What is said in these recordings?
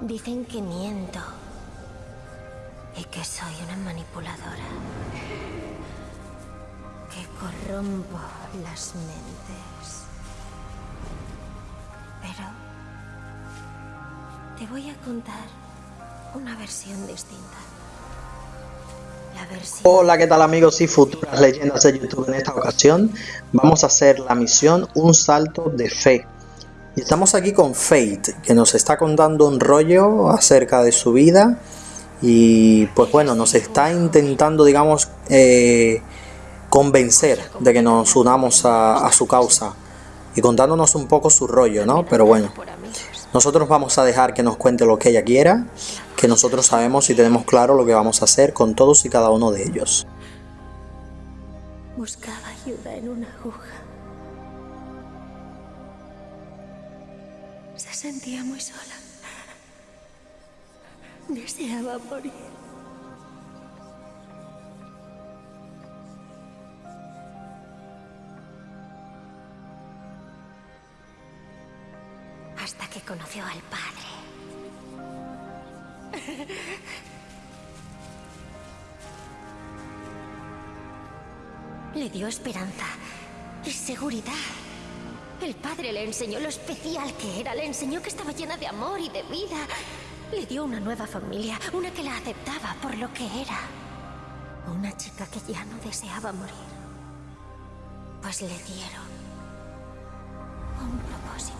Dicen que miento. Y que soy una manipuladora. Que corrompo las mentes. Pero... Te voy a contar una versión distinta. Hola, ¿qué tal amigos y futuras leyendas de YouTube? En esta ocasión vamos a hacer la misión Un Salto de Fe. Y estamos aquí con Fate, que nos está contando un rollo acerca de su vida y pues bueno, nos está intentando, digamos, eh, convencer de que nos unamos a, a, su causa y contándonos un poco su rollo, ¿no? Pero bueno, nosotros vamos a dejar que nos cuente lo que ella quiera, que nosotros sabemos y tenemos claro lo que vamos a hacer con todos y cada uno de ellos. Buscaba ayuda en una aguja. Sentía muy sola. Deseaba morir. Hasta que conoció al padre. Le dio esperanza y seguridad. El padre le enseñó lo especial que era, le enseñó que estaba llena de amor y de vida. Le dio una nueva familia, una que la aceptaba por lo que era. Una chica que ya no deseaba morir. Pues le dieron un propósito.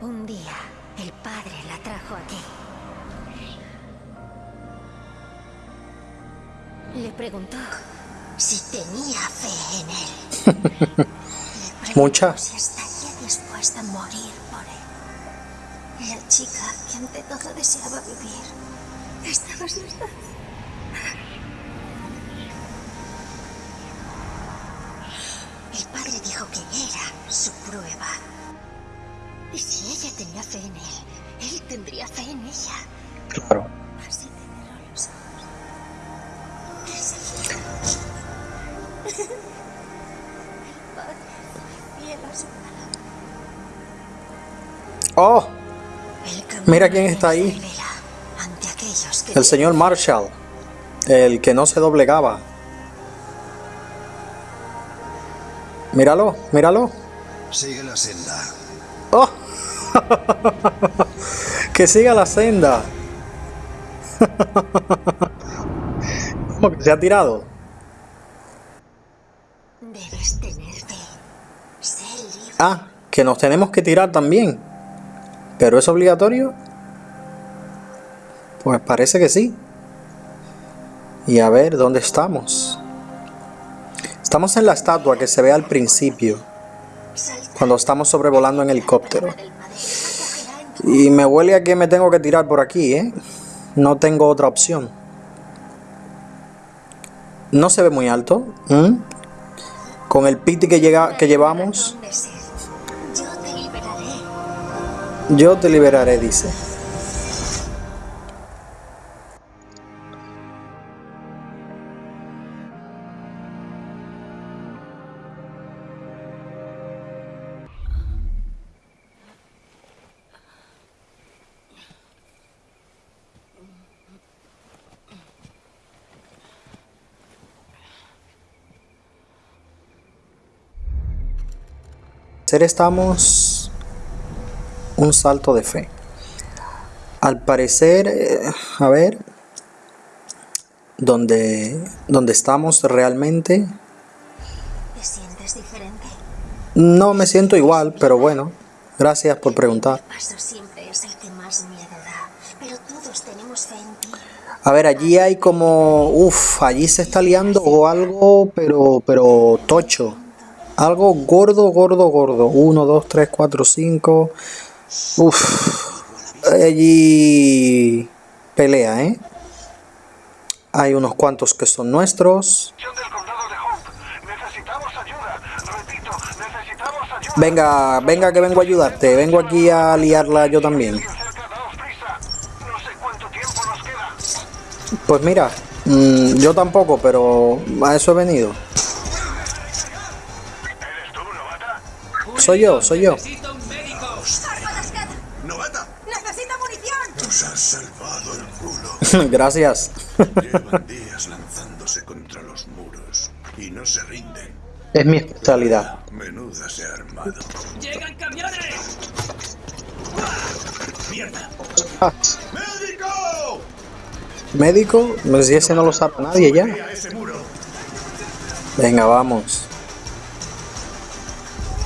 Un día, el padre la trajo aquí. Le preguntó si tenía fe en él. Mucha. Si estaría dispuesta a morir por él. La chica que ante todo deseaba vivir. Estaba asustada. El padre dijo que era su prueba. Y si ella tenía fe en él, él tendría fe en ella. Claro. Así te cerró los ojos. Enseguida. El padre fue fiel a su palabra. ¡Oh! Mira quién está ahí. El señor Marshall. El que no se doblegaba. Míralo, míralo. Sigue la senda. ¡Oh! que siga la senda. ¿Cómo que se ha tirado? Debes. Sé libre. Ah, que nos tenemos que tirar también. ¿Pero es obligatorio? Pues parece que sí. Y a ver, ¿dónde estamos? Estamos en la estatua que se ve al principio, cuando estamos sobrevolando en helicóptero. del padre. Acogerá en tu Y me huele a que me tengo que tirar por aquí, ¿eh? No tengo otra opción. No se ve muy alto. ¿m? Con el piti que, llega, que llevamos, yo te liberaré, dice. Hacer estamos un salto de fe. Al parecer, eh, a ver, donde, donde estamos realmente, ¿Te sientes diferente? no me siento igual, pero bueno, gracias por preguntar. A ver, allí hay como, uff, allí se está liando o algo, pero, pero tocho. Algo gordo, gordo, gordo. 1, 2, 3, 4, 5. Uff. Allí pelea, ¿eh? Hay unos cuantos que son nuestros. Venga, venga que vengo a ayudarte. Vengo aquí a liarla yo también. Pues mira, Mm, yo tampoco, pero a eso he venido. Soy yo, soy yo. Necesito un médico. ¡Novata! ¡Necesito munición! Nos has salvado el culo. Gracias. Llevan días lanzándose contra los muros y no se rinden. Es mi especialidad. Menuda se ha armado. ¡Llegan camiones! ¡Mierda! Ah, ¡Médico! médico, pues si ese no lo sabe nadie ya. Venga, vamos.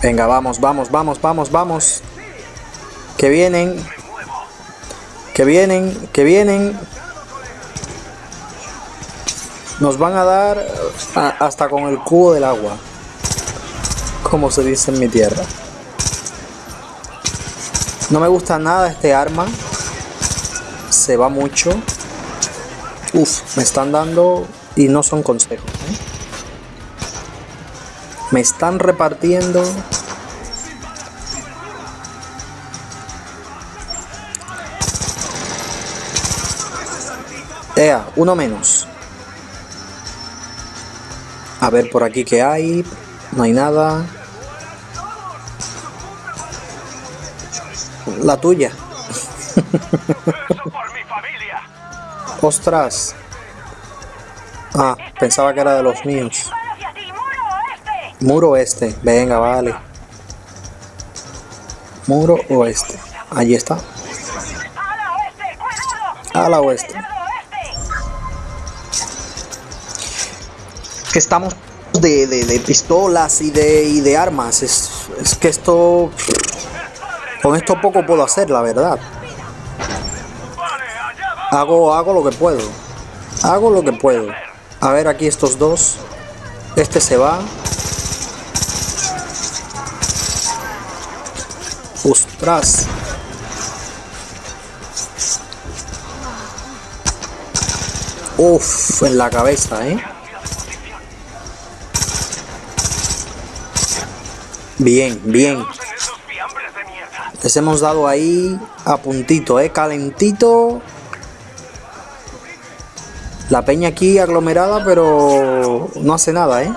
Venga, vamos, vamos, vamos, vamos, vamos. Que vienen. Que vienen, que vienen. Nos van a dar hasta con el cubo del agua. Como se dice en mi tierra. No me gusta nada este arma. Se va mucho. Uf, me están dando y no son consejos. ¿eh? Me están repartiendo. Ea, uno menos. A ver por aquí qué hay. No hay nada. La tuya. Ostras. Ah, pensaba que era de los míos. Muro oeste. Venga, vale. Muro oeste. Allí está. A la oeste. Que estamos de, de- de pistolas y de, y de armas. Es, es que esto... Con esto poco puedo hacer, la verdad. Hago, hago lo que puedo. Hago lo que puedo. A ver aquí estos dos. Este se va. Ostras. Uf, en la cabeza, ¿eh? Bien, bien. Les hemos dado ahí a puntito, ¿eh? Calentito. La peña aquí aglomerada, pero no hace nada, ¿eh?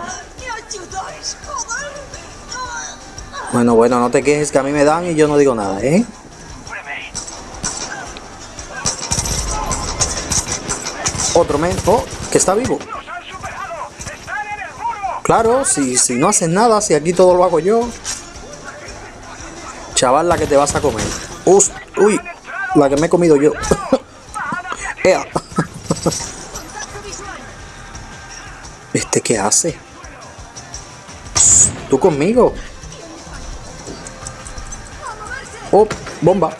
Bueno, bueno, no te quejes que a mí me dan y yo no digo nada, ¿eh? Otro men... ¡Oh! Que está vivo. Claro, si, si no haces nada, si aquí todo lo hago yo. Chaval, la que te vas a comer. Us- ¡Uy! La que me he comido yo. ¡Ea! ¿Este qué hace? ¿Tú conmigo? ¡Oh! ¡Bomba!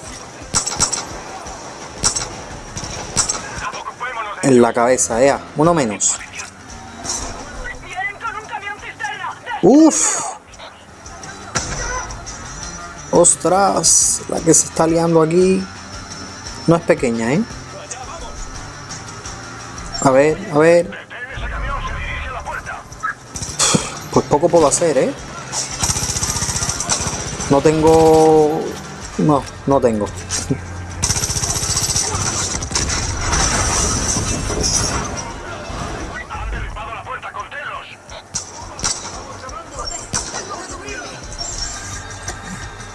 En la cabeza, ea. Uno menos. ¡Uf! ¡Ostras! La que se está liando aquí no es pequeña, ¿eh? A ver, a ver. Pues poco puedo hacer, ¿eh? No tengo... No, no tengo.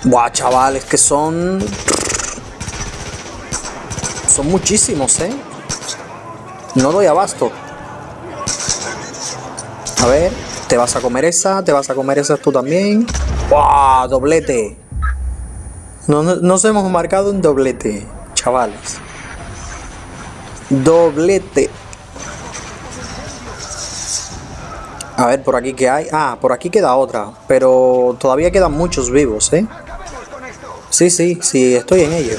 Buah, chavales, que son... Son muchísimos, ¿eh? No doy abasto. A ver, te vas a comer esa, te vas a comer esa tú también. ¡Buah! Doblete. No, no- nos hemos marcado un doblete, chavales. Doblete. A ver, por aquí que hay. Ah, por aquí queda otra. Pero todavía quedan muchos vivos, ¿eh? Sí, sí, sí, estoy en ello.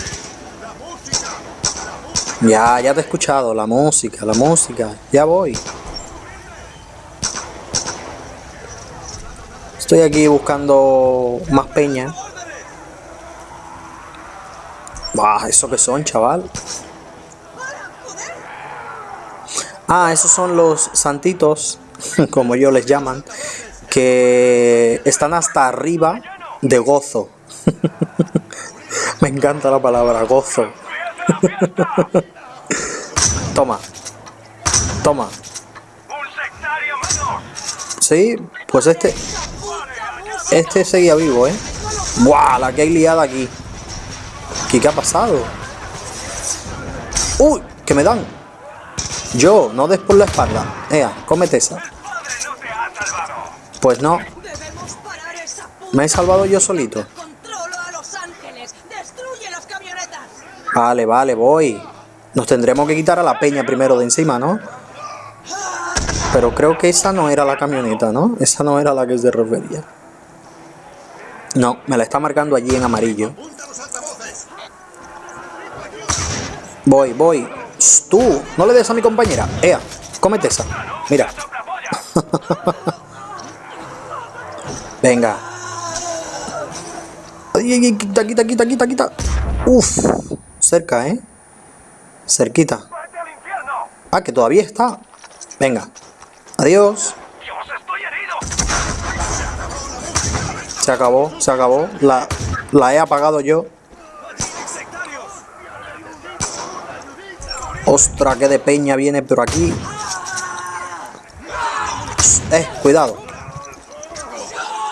Ya, ya te he escuchado. La música, la música. Ya voy. Estoy aquí buscando más peña. Bah, ¿eso qué son, chaval? Ah, esos son los santitos, como ellos les llaman, que están hasta arriba de gozo. Me encanta la palabra gozo. Toma. Toma. Sí, pues este... Este seguía vivo, ¿eh? ¡Buah! La que hay liada aquí. ¿Qué, qué ha pasado? ¡Uy! ¡Que me dan! Yo, no des por la espalda. Ea, cómete esa. Pues no, me he salvado yo solito. Vale, vale, voy. Nos tendremos que quitar a la peña primero de encima, ¿no? Pero creo que esa no era la camioneta, ¿no? Esa no era la que se refería. No, me la está marcando allí en amarillo. Voy, voy. Tú, no le des a mi compañera. Ea, cómete esa. Mira. Venga. Ay, ay, quita, quita, quita, quita, quita. Uf, cerca, ¿eh? Cerquita. Ah, que todavía está. Venga. Adiós. Se acabó, se acabó. La, la he apagado yo. Ostra, que de peña viene por aquí. Eh, cuidado.